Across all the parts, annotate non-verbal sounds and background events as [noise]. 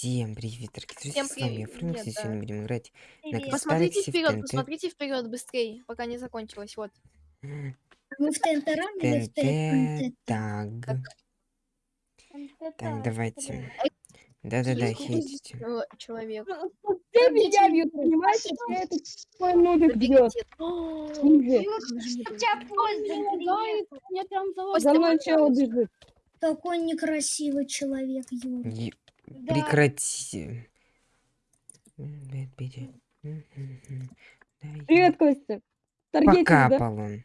Всем привет, дорогие друзья, Всем с вами привет, Фрэнкс, и да. сегодня будем играть на Привет. Посмотрите Кристалликсе в вперед, ТНТ. посмотрите вперед быстрее, пока не закончилось. Вот. Мы в ТНТ или в ТНТ, так, так, давайте. Да-да-да, хейтите. Чел- Человек. Ты меня бьют, понимаешь? Я этот твой нубик бьет. Меня прям За мной чел бежит. Такой некрасивый человек, Юра. Прекрати. Да. Да, я- Привет, Костя. Таргетинг, да? Покапал он.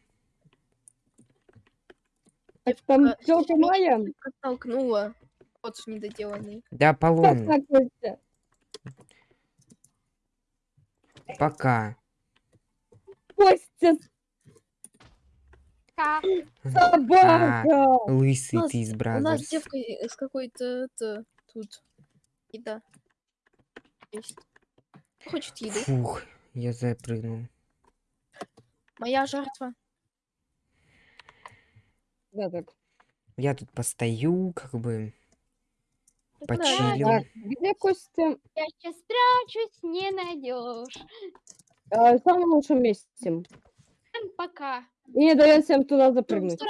Так, Там тёлка моя. Толкнула. Вот недоделанный. Да, Как Аполлон, так, Костя? пока. Костя, А, собака! лысый У нас- ты из У нас девка с какой-то тут. Еда. Есть. Хочет еды. Фух, я запрыгнул. Моя жертва. Да, так. Я тут постою, как бы, Да, почилил. Так, где Костя? Я сейчас спрячусь, не найдешь. А, в самом лучшем месте. Пока. И не дает всем туда запрыгнуть.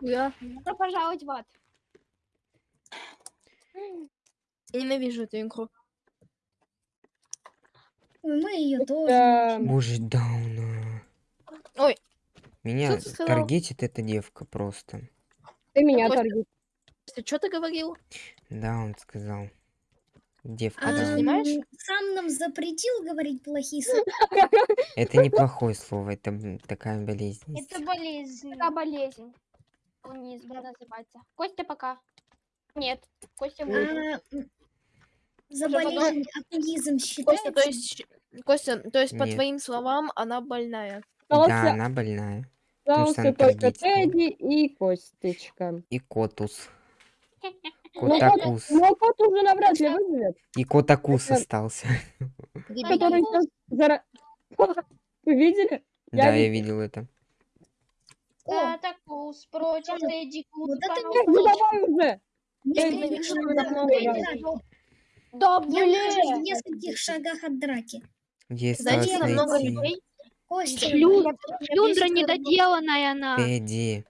Добро пожаловать в ад. Я ненавижу эту игру. Мы ее тоже. Да. Боже, дауна. Ой. Меня ты таргетит эта девка просто. Ты меня Костя. таргет. Что ты говорил? Да, он сказал. Девка, А ты да. снимаешь? Ам, Сам нам запретил говорить плохие слова. [laughs] Это неплохое слово, это такая болезнь. Это болезнь. Такая болезнь. Унизм называется. Костя пока. Нет. Костя будет. М, За болезнь атеизм Костя, то есть, Костя, то есть, по Нет. твоим словам, она больная. Да, она больная. остался только. Тедди и Костечка. И котус. [laughs] Ну, кот, Котакус. ну, кот уже навряд ли выживет. И котакус остался. [laughs] Который зара... [laughs] Вы видели? Да, я видел. это. О, Татакус против Тедди вот это Эх, ну давай уже! Да, Я блин. нахожусь в нескольких шагах от драки. Осталось на много людей. Костя, я- Шлюндра недоделанная она. Тедди.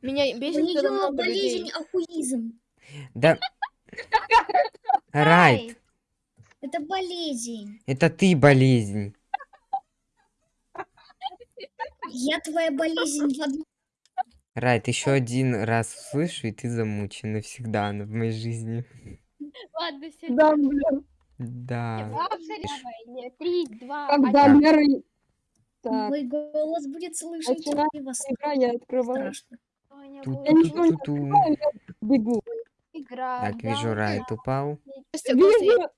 Меня у бесит, когда нее много людей. болезнь ахуизм. Да. Райт, Это болезнь. это ты болезнь. Я твоя болезнь в одном. Райт, еще один раз услышу, и ты замучен навсегда на- в моей жизни. Ладно, все. Да, блин. Да. Три, два, Когда один. меры... Так, Твой голос будет вас игра, я открываю. страшно. Я ничего не открываю, я бегу. Игра. Так, вижу, Райт упал. Вижу.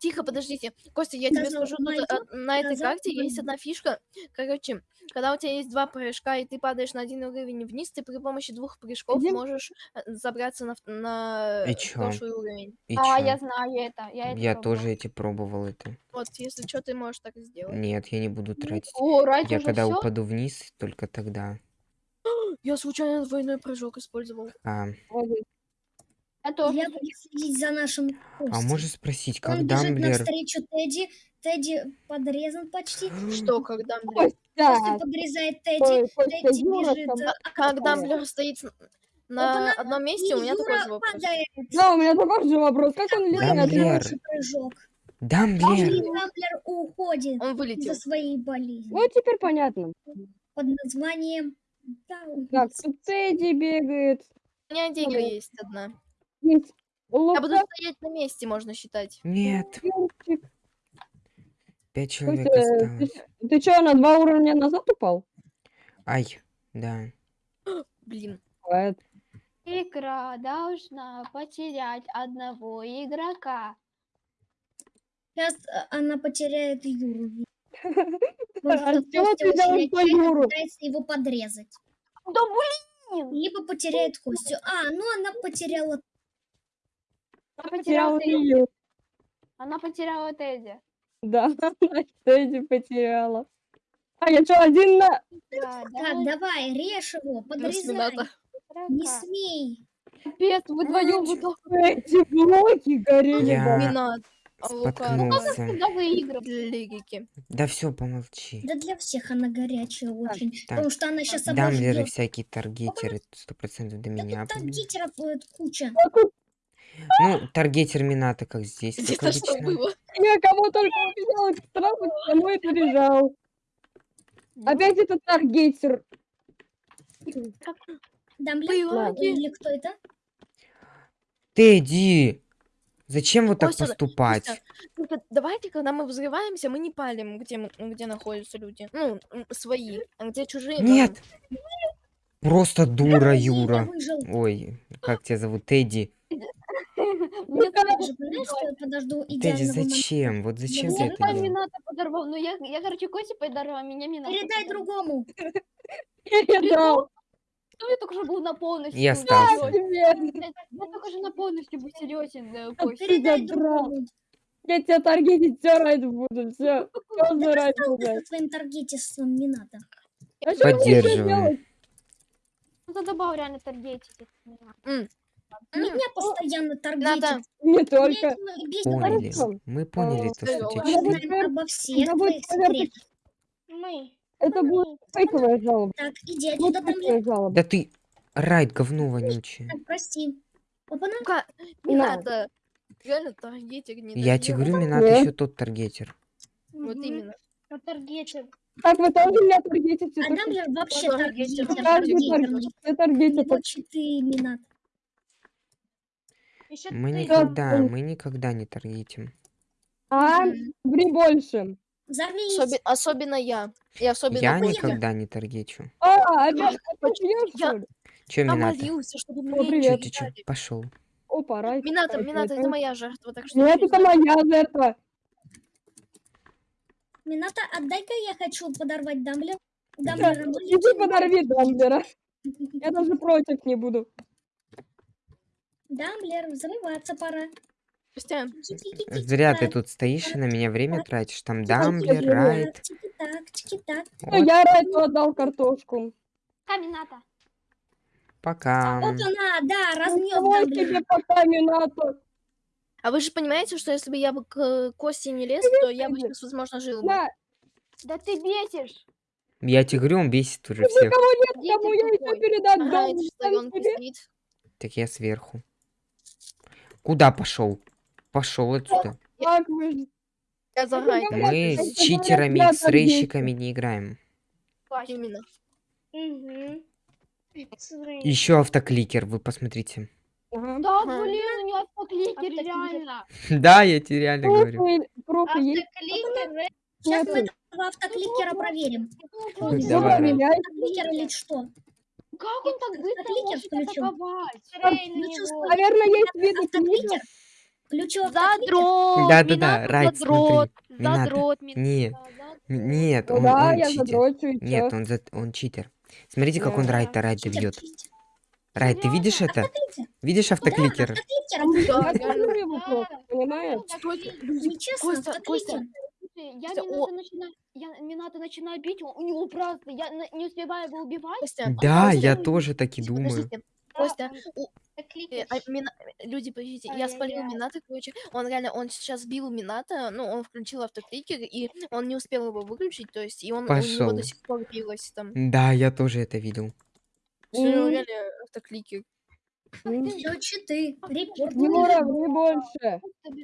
Тихо, подождите. Костя, я тебе скажу, тут, а, на этой карте есть одна фишка. Короче, когда у тебя есть два прыжка, и ты падаешь на один уровень вниз, ты при помощи двух прыжков Где? можешь э, забраться на, на И э, прошлый уровень. И А, чё? я знаю это. Я, это Я пробовала. тоже эти пробовал это. Вот, если что, ты можешь так сделать. Нет, я не буду тратить. О, Райт Я когда всё? упаду вниз, только тогда. [gasps] Я случайно двойной прыжок использовал. А. Я тоже. Я буду следить за нашим а Костей. можешь спросить, как Он бежит Дамблер... навстречу Тедди. Тедди подрезан почти. Что, когда, блин? Костя Костя, подрезает Тедди. Ой, Костя, Тедди Юра бежит. там- а, Как? Дамблер стоит на Опа-на, одном месте, у меня и такой Юра же вопрос. падает. Да, у меня такой же вопрос. Как он? Дамблер. Хороший прыжок. Дамблер! Дамблер уходит Он вылетел. из-за своей болезни. Ну, теперь понятно. Под названием Даун. Так, тут Тедди бегает. У меня деньга есть одна. Есть Я буду стоять на месте, можно считать. Нет, пять человек Костя, осталось. ты, ты что, на два уровня назад упал? Ай, да. [gasps] Блин. Бывает. Игра должна потерять одного игрока. Сейчас э, она потеряет Юру. [laughs] А Костя ты делаешь по Юру? пытается его подрезать. Да блин! Либо потеряет Костю. А, ну она потеряла. Она Потерял потеряла Тедди. ее. Она потеряла Тедди. Да, [laughs] она Тедди потеряла. А я что, один на... Да, Так, давай, режь его, подрезай. Не смей. Капец, вы вдвоем вот. Эти блоки горели. Я- да. А Лука. Споткнулся. Лирики. Да все, помолчи. Да для всех она горячая очень. Так, Потому что она сейчас Дамблеры, обожжет. всякие таргетеры, сто процентов до Да меня. тут таргетеров куча. Ну, таргетер Мината, как здесь, как Это что было? Я кого только увидел, сразу домой заряжал. Опять этот таргетер. Было. Или кто это? Тедди! Зачем вот так поступать? Только давайте, когда мы взрываемся, мы не палим, где, мы- где находятся люди. Ну, свои. А где чужие? Нет! Просто дура, Юра. Ой, как тебя зовут? Тедди. Мне Ты же понимаешь, что я подожду Тедди, идеального момента? зачем? Вот зачем ты Я это делал? Мината подорвал. Ну я, я, короче, Косе подорвал, а меня Мината Передай подорвал. другому. [laughs] Передал. Ну я только что был на полностью. Я был остался. Я, я только же на полностью был серьезен, э, А Костя. ты Передай другому. Я тебя таргетить все ради буду. Все. Все Да ради буду. со своим таргетистом Мината. А мне делать? Ну ты добавил реально таргетить. Меня постоянно Надо. таргетит. Не только. Поняли. Мы поняли то, что Я читали. обо всех твоих секретах. Мы. Это будет фейковая жалоба. Так, иди Вот фейковая жалоба. Да ты райд говно вонючее. Прости. Опа-на. Лука, не На. надо. Реально таргетик не Я тебе говорю, Минат Нет. еще тот таргетер. Вот именно. Таргетер. Так, вы тоже меня таргетите. А Дамблер вообще Тоже таргетер. таргетер. Каждый таргетерный. таргетит. Все таргетят. Вот ты, Минат. Еще Мы ты. никогда, мы никогда не таргетим. А, ври больше. Взорвись. Особи- особенно я. И особенно Я никогда не таргечу. А, опять опять пьёшь, Я- что ли? Че, Я Мината? чтобы мне. Че? Пошел. Опа, рай. Мината, Мината, это моя жертва, так что... Нет, это моя жертва. Мината, отдай-ка я хочу подорвать Дамблер. Дамблер, Иди подорви Дамблера. Я даже против не буду. Дамблер, взрываться пора. Костя, Зря ты тут стоишь и на меня время тратишь. Там Дамблер, Вот, Я Райту отдал картошку. Камината. пока. Опа-на, да, разнес Давай Дамблер. тебе пока Минато. а вы же понимаете, что если бы я бы к э, Косте не лез, то я бы сейчас, возможно, жил бы. На, Да ты бесишь. Я тебе говорю, он бесит уже всех. никого нет, кому я еще стоит. Так я сверху. Куда пошел? Пошел отсюда. Говорят, Мы это с читерами, я с рейщиками не играем. Именно. Угу. Еще автокликер, вы посмотрите. Да, блин, у него автокликер, реально. Да, я тебе реально говорю. Есть? Сейчас мы этого автокликера проверим. Ну, Давай, проверяй. Автокликер или что? Как он так быстро Автокликер может включил. атаковать? Наверное, есть виды книжек. автокликер. Включил автокликер. Задрот! Да-да-да, Минато Райт, задрот, смотри. Задрот, Нет, задрот. м- нет, Ну он, да, он я читер. задрочу Нет, он, за- он читер. Смотрите, как он Да. Райта Райта Читер, бьет. Райт, ты видишь это? Автокликер. Видишь автокликер? Автокликер. Да, реально. смотрю его просто, понимаешь? Нечестно, Костя, автокликер. Я Костя, Минато начинаю, я Минато начинаю бить, у у него просто, я на- не успеваю его убивать. Костя, Да, Костя, я тоже так и думаю. Подождите, Костя, у- э, Кликер. а, Мина- люди, подождите, я спалил Ай-яй-яй. Мината, короче, он реально, он сейчас бил Мината, ну, он включил автокликер, и он не успел его выключить, то есть, и он, у него до сих пор билось там. Да, я тоже это видел. Всё, М. реально автокликер. Все читы. Репорт. Юра, ври больше.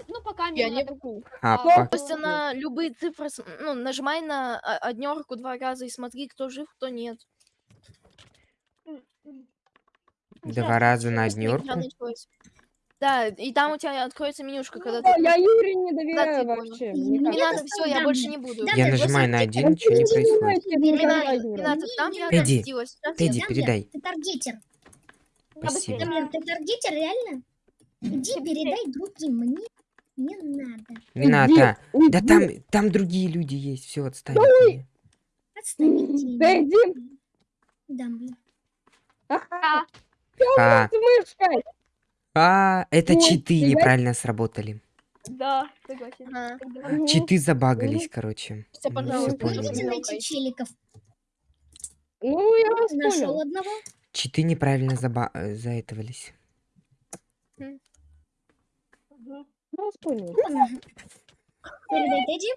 Ну, пока Я не могу. А, А, Костя, на любые цифры, ну, нажимай на о- однерку два раза и смотри, кто жив, кто нет. два раза на Просто однерку. Да, и там у тебя откроется менюшка, когда Да, ты... Я Юре не доверяю ты вообще. Не Не Мне надо, все, я больше не буду. Я нажимаю на один, ничего не происходит. Юра. Минато, там я Тедди, Дамблер, передай. Ты таргетер. Спасибо. Дамблер, ты таргетер, реально? Иди, передай другим. Мне не надо. Мината. Уйди, Да уйди. там, там другие люди есть. Все, отстань. от меня. Отстаньте. Да иди Дамблер. Ага, А, с мышкой. а, это Ой, читы я- неправильно сработали. Да, согласен. Мгм. Читы забагались, короче. Костя, Мы пожалуйста, найти челиков. Ну, я вас Нашел понял. одного. Читы неправильно заба... э, заэтовались. Ну, Тедди.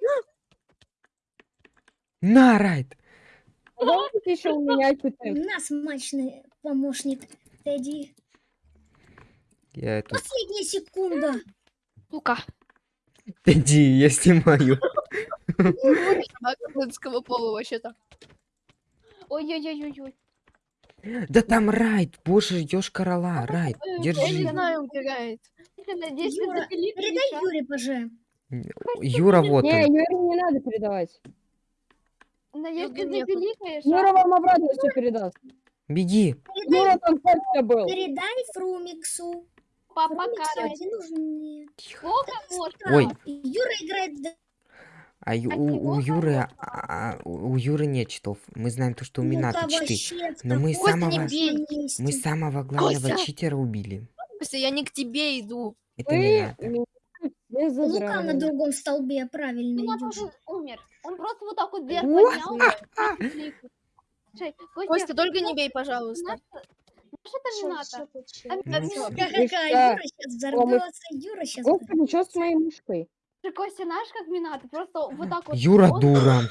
На, Райт! Еще у меня читать. На, смачный помощник Тедди. Я тут... Последняя секунда. Сука. Иди, я снимаю. Женского пола вообще-то. Ой-ой-ой-ой-ой. Да там Райт, боже, ждешь корола. Райт, Ой, Я не держи. знаю, убегает. Надеюсь, ты Юра, запилит Передай. Юре, поже. Юра, вот Не, он. Юре не надо передавать. Надеюсь, ты Юры нету. запиликаешь, Юра вам обратно все передаст. Беги. Юра там точно был. Передай Фрумиксу. Папа Фрумиксу один нужен. Сколько можно? Ой. Юра играет в А ю- А у, у Юры, а, у Юры нет читов. Мы знаем то, что у Ну-ка, Минато читы. вообще, в Но мы самого-. Мы самого главного Костя! читера убили. Костя, я не к тебе иду. Это Вы не Лука на другом столбе правильно Меня идешь. тоже умер. Он просто вот так вот вверх поднял. [laughs] Костя, Костя, только не бей, пожалуйста. знаешь, это? А, Ну, а, Ха-ха-ха, Да. Юра сейчас взорвется, Юра сейчас... Господи, что с моей мышкой? Костя, знаешь, как Минато? Просто вот так вот. Юра он- дура.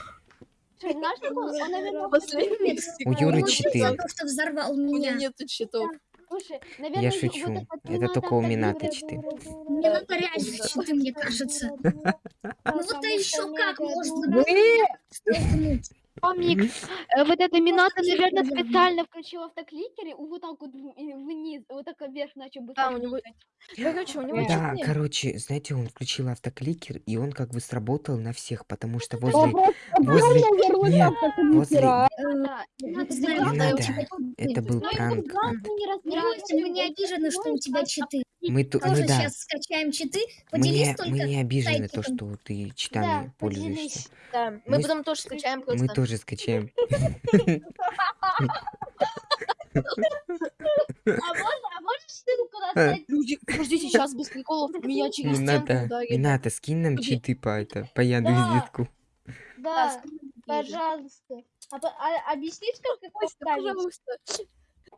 Слушай, знаешь, как он, он, наверное, Последний У Юры Он читы. за то, что взорвал У меня меня. нету счетов. Слушай, наверное, Я шучу. вот Это Минато только у Мне дура, на реально дура, читы, мне кажется. Ну вот что еще как можно Помник, э, вот это Минато, клик наверное, специально включил автокликер и вот так вот и вниз, вот так вверх начал быстро Да, у него-. Короче, у него Да, короче, знаете, он включил автокликер, и он как бы сработал на всех, потому что вопрос возле... возле- нет, возле-. Да, Не ты надо, Это был Ну, пранк. не Ну, обижены, что у тебя читы. Мы, Тоже да, сейчас скачаем читы. мы Поделись не, мы только. не обижены то, что ты читами Да, пользуешься. Да, мы Мы потом тоже скачаем просто. Мы тоже скачаем. [laughs] А можно, а можешь ссылку достать? Люди, подождите, сейчас без приколов меня через стенку Минато, ударили. Минато, скинь нам читы по это, по яду Да. пожалуйста. А, по- а- объяснишь, как их Костя, поставить? пожалуйста.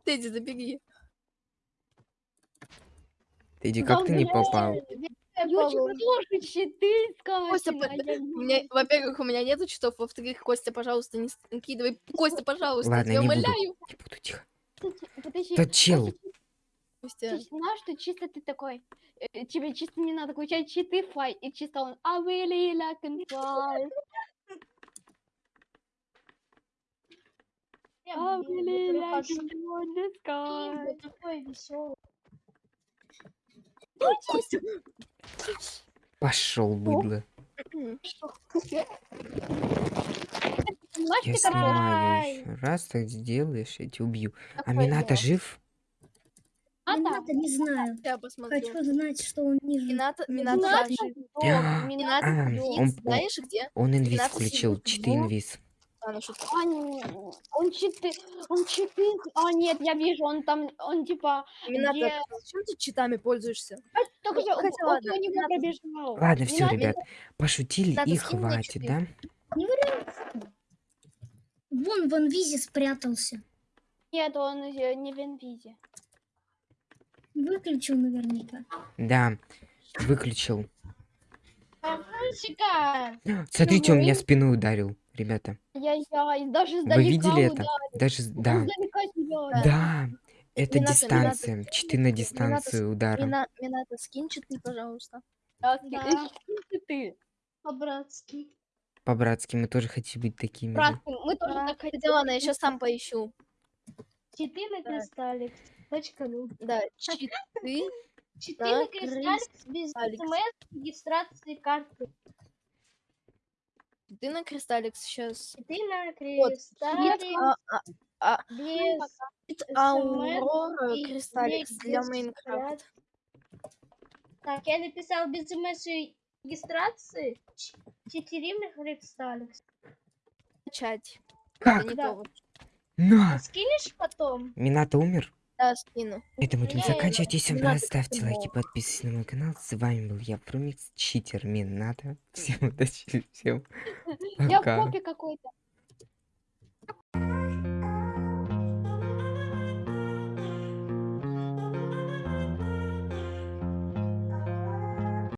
Тедди, забери. Иди, как ты не попал? Костя, а я У меня, во-первых, у меня нету читов, во-вторых, Костя, пожалуйста, не скидывай. Костя, пожалуйста, Ладно, я не буду. умоляю. Не буду, тихо. Подожди, Тот чел. Костя, Ты знаешь, что чисто ты такой, э, тебе чисто не надо включать читы фай, и чисто он I really like and fly. I really like and fly такой веселый. Пошел, быдло. Я снимаю. Раз так сделаешь, я тебя убью. А жив? А, не знаю. Хочу знать, что он не жив. Да, сдох, А, а, он- Фикс, знаешь где? Он инвиз включил. сидит Читы в- инвиз. А, шутка. А, он читы, он читы, а нет, я вижу, он там, он типа, Минато, Где- зачем ты читами пользуешься? только что, хотя он ладно, него Минато- пробежал. Ладно, все, Минато- ребят. Пошутили Надо и хватит, да? Вон в инвизе спрятался. Нет, он э, не в инвизе. Выключил наверняка. Да. Выключил. Смотрите, он меня спиной ударил, ребята. Я-я, и даже Вы видели это? ударил. Даже, да. издалека Да. Это Минато, дистанция. Минато, Читы на дистанцию удара. Мина, Минато, скинь читы, пожалуйста. Да. ты. По-братски. По-братски, мы тоже хотим быть такими же. Братцы, мы тоже так хотим. Ладно, я сейчас сам поищу. Читы на кристалле. Точка ну. Да, читы. [laughs] Читы на кристалле без смс регистрации карты. Ты на кристалликс сейчас. Читы на Вот. кристалле А, а, а, без Аурора и кристалликс для без Майнкрафта. Так, я написал без смс регистрации четыре на кристалликс. Начать. Как? Это не Да. то вот. На! Скинешь потом? Минато умер? Да, скину. Это будем Не, заканчивать. Всем не привет, надо ставьте лайки, подписывайтесь на мой канал. С вами был я, Фрумикс, читер Минато. Всем удачи, всем Я в пока. попе какой-то.